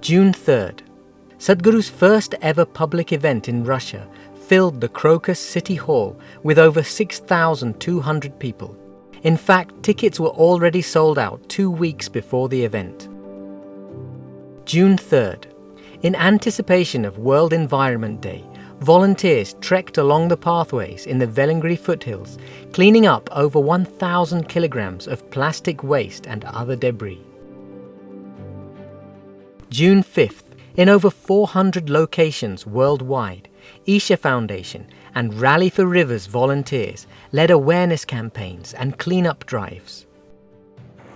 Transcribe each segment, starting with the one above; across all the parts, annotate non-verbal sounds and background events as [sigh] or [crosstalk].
June 3rd. Sadhguru's first ever public event in Russia filled the Crocus City Hall with over 6,200 people. In fact, tickets were already sold out two weeks before the event. June 3rd. In anticipation of World Environment Day, volunteers trekked along the pathways in the Velliangiri foothills, cleaning up over 1,000 kilograms of plastic waste and other debris. June 5th. In over 400 locations worldwide, Isha Foundation and Rally for Rivers volunteers led awareness campaigns and cleanup drives.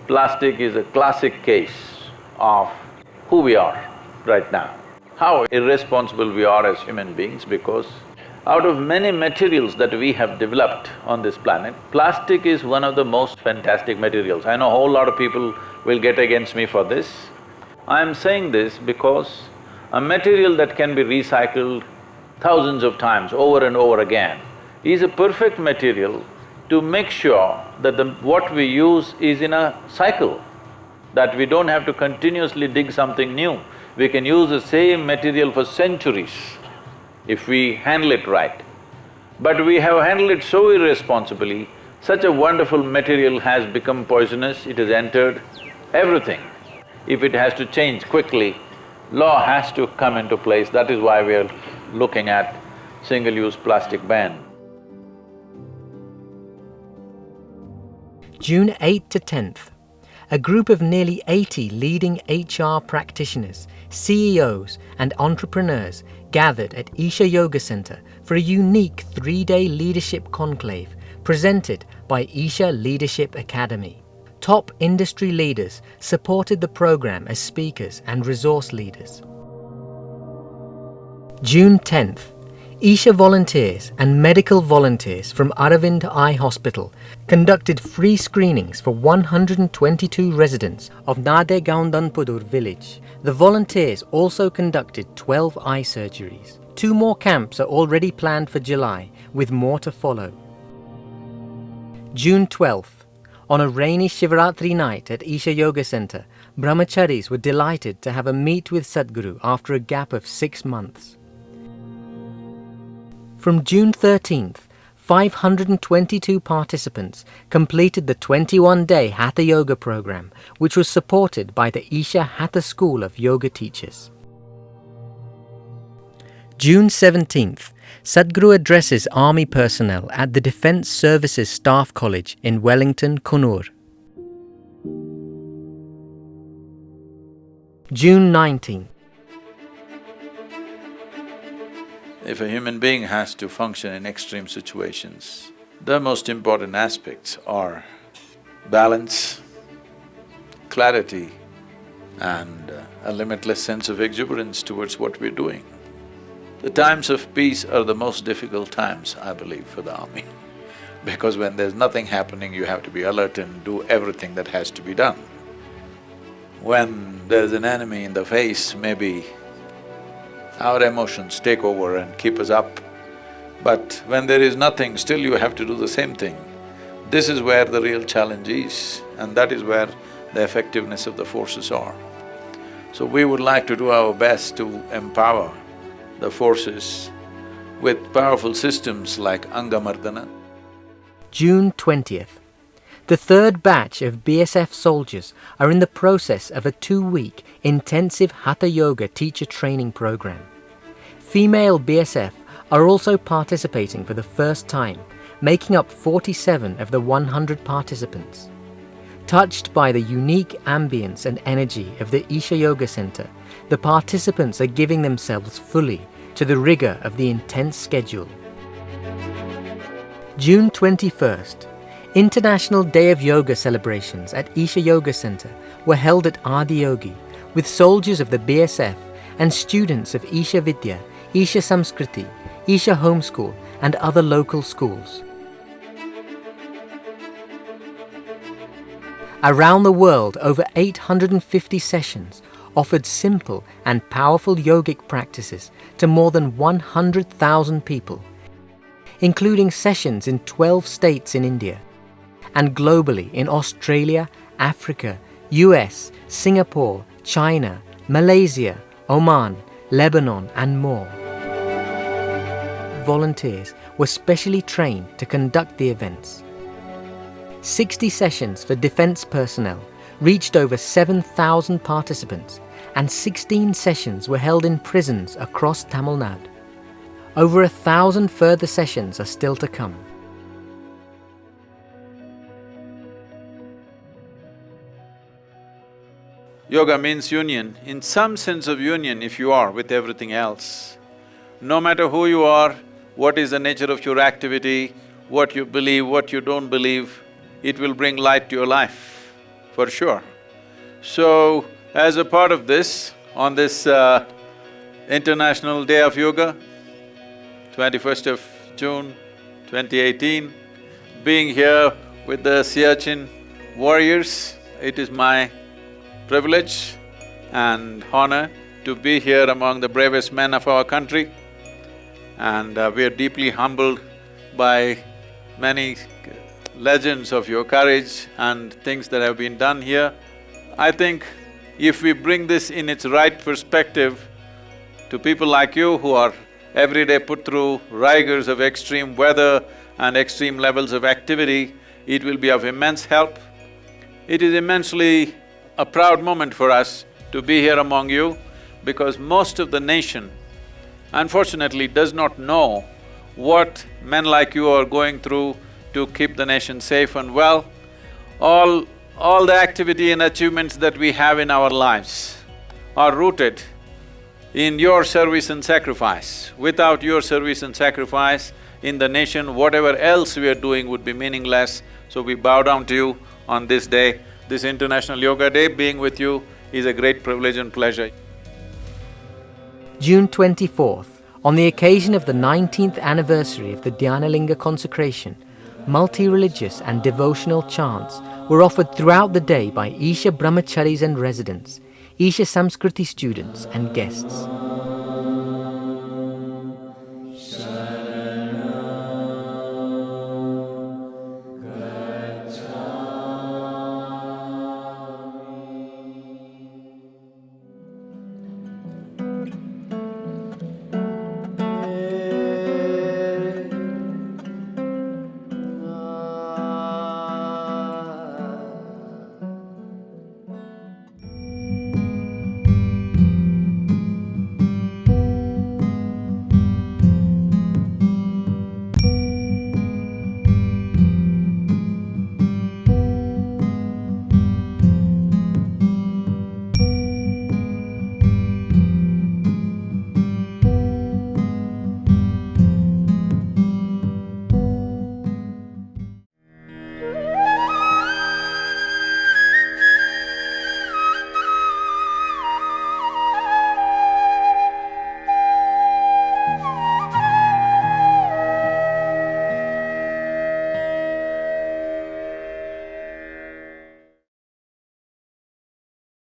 Plastic is a classic case of who we are right now. How irresponsible we are as human beings because out of many materials that we have developed on this planet, plastic is one of the most fantastic materials. I know a whole lot of people will get against me for this. I am saying this because a material that can be recycled thousands of times over and over again is a perfect material to make sure that the… what we use is in a cycle, that we don't have to continuously dig something new. We can use the same material for centuries if we handle it right. But we have handled it so irresponsibly, such a wonderful material has become poisonous, it has entered everything. If it has to change quickly, law has to come into place, that is why we are looking at single-use plastic ban. June 8th to 10th, a group of nearly 80 leading HR practitioners, CEOs and entrepreneurs gathered at Isha Yoga Center for a unique three-day leadership conclave presented by Isha Leadership Academy. Top industry leaders supported the program as speakers and resource leaders. June 10th, Isha volunteers and medical volunteers from Aravind Eye Hospital conducted free screenings for 122 residents of Nade Gaundanpudur village. The volunteers also conducted 12 eye surgeries. Two more camps are already planned for July, with more to follow. June 12th, on a rainy Shivaratri night at Isha Yoga Center, brahmacharis were delighted to have a meet with Sadhguru after a gap of six months. From June 13th, 522 participants completed the 21-day Hatha Yoga program, which was supported by the Isha Hatha School of Yoga Teachers. June 17th, Sadhguru addresses army personnel at the Defence Services Staff College in Wellington, Coonoor. June 19th. If a human being has to function in extreme situations, the most important aspects are balance, clarity and a limitless sense of exuberance towards what we're doing. The times of peace are the most difficult times, I believe, for the army. [laughs] Because when there's nothing happening, you have to be alert and do everything that has to be done. When there's an enemy in the face, maybe our emotions take over and keep us up. But when there is nothing, still you have to do the same thing. This is where the real challenge is and that is where the effectiveness of the forces are. So we would like to do our best to empower the forces with powerful systems like Angamardana. June 20th. The third batch of BSF soldiers are in the process of a two-week intensive Hatha Yoga teacher training program. Female BSF are also participating for the first time, making up 47 of the 100 participants. Touched by the unique ambience and energy of the Isha Yoga Center, the participants are giving themselves fully to the rigour of the intense schedule. June 21st, International Day of Yoga celebrations at Isha Yoga Center were held at Adiyogi with soldiers of the BSF and students of Isha Vidya, Isha Samskriti, Isha Homeschool and other local schools. Around the world, over 850 sessions offered simple and powerful yogic practices to more than 100,000 people, including sessions in 12 states in India and globally in Australia, Africa, US, Singapore, China, Malaysia, Oman, Lebanon and more. Volunteers were specially trained to conduct the events. 60 sessions for defence personnel reached over 7,000 participants and 16 sessions were held in prisons across Tamil Nadu. Over a thousand further sessions are still to come. Yoga means union. In some sense of union, if you are with everything else, no matter who you are, what is the nature of your activity, what you believe, what you don't believe, it will bring light to your life, for sure. So, as a part of this, on this uh, International Day of Yoga, twenty-first of June, 2018, being here with the Siachen warriors, it is my privilege and honor to be here among the bravest men of our country and uh, we are deeply humbled by many legends of your courage and things that have been done here. I think if we bring this in its right perspective to people like you who are every day put through rigors of extreme weather and extreme levels of activity, it will be of immense help. It is immensely a proud moment for us to be here among you because most of the nation unfortunately does not know what men like you are going through to keep the nation safe and well. All… all the activity and achievements that we have in our lives are rooted in your service and sacrifice. Without your service and sacrifice in the nation, whatever else we are doing would be meaningless. So we bow down to you on this day. This International Yoga Day, being with you is a great privilege and pleasure. June 24th, on the occasion of the 19th anniversary of the Dhyanalinga consecration, multi-religious and devotional chants were offered throughout the day by Isha Brahmacharis and residents, Isha Samskriti students and guests.